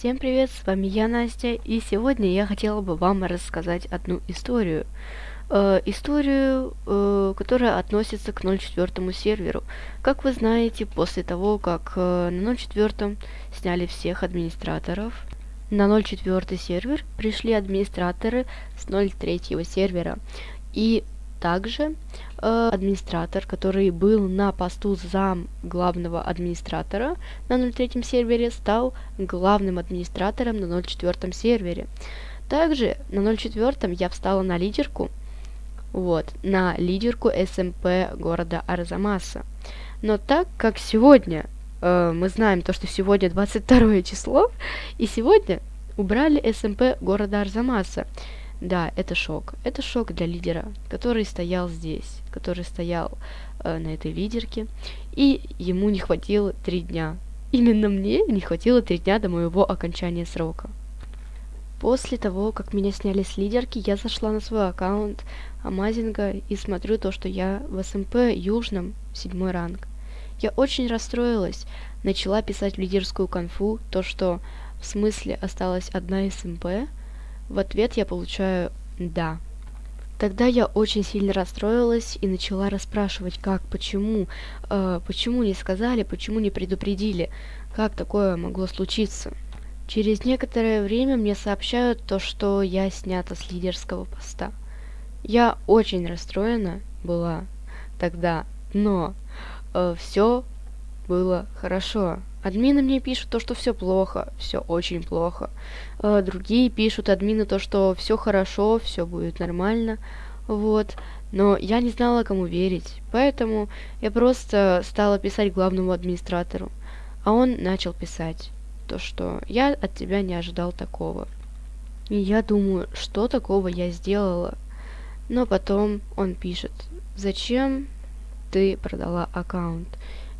Всем привет, с вами я, Настя, и сегодня я хотела бы вам рассказать одну историю. Э, историю, э, которая относится к 04 серверу. Как вы знаете, после того, как э, на 04 сняли всех администраторов, на 04 сервер пришли администраторы с 03 сервера. И также э, администратор, который был на посту зам главного администратора на 03 сервере, стал главным администратором на 04 сервере. Также на 04 я встала на лидерку, вот, на лидерку СМП города Арзамаса. Но так как сегодня э, мы знаем то, что сегодня 22 число, и сегодня убрали СМП города Арзамаса. Да, это шок. Это шок для лидера, который стоял здесь, который стоял э, на этой лидерке, и ему не хватило три дня. Именно мне не хватило три дня до моего окончания срока. После того, как меня сняли с лидерки, я зашла на свой аккаунт Амазинга и смотрю то, что я в СМП Южном, седьмой ранг. Я очень расстроилась, начала писать в лидерскую конфу то, что в смысле осталась одна СМП, в ответ я получаю «да». Тогда я очень сильно расстроилась и начала расспрашивать, как, почему, э, почему не сказали, почему не предупредили, как такое могло случиться. Через некоторое время мне сообщают то, что я снята с лидерского поста. Я очень расстроена была тогда, но э, все было хорошо. Админы мне пишут то, что все плохо, все очень плохо. Э, другие пишут админы то, что все хорошо, все будет нормально. Вот. Но я не знала, кому верить. Поэтому я просто стала писать главному администратору. А он начал писать то, что я от тебя не ожидал такого. И я думаю, что такого я сделала. Но потом он пишет, зачем ты продала аккаунт?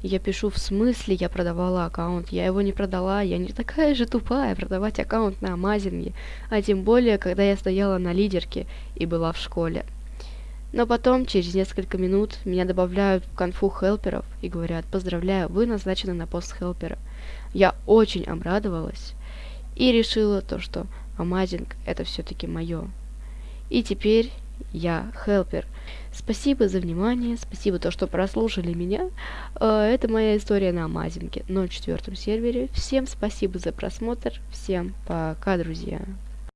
Я пишу, в смысле я продавала аккаунт? Я его не продала, я не такая же тупая продавать аккаунт на Амазинге, а тем более, когда я стояла на лидерке и была в школе. Но потом, через несколько минут, меня добавляют в конфу хелперов и говорят, поздравляю, вы назначены на пост хелпера. Я очень обрадовалась и решила то, что Амазинг это все-таки мое. И теперь я хелпер. Спасибо за внимание, спасибо то, что прослушали меня. Э, это моя история на Амазинге, 04 сервере. Всем спасибо за просмотр, всем пока, друзья.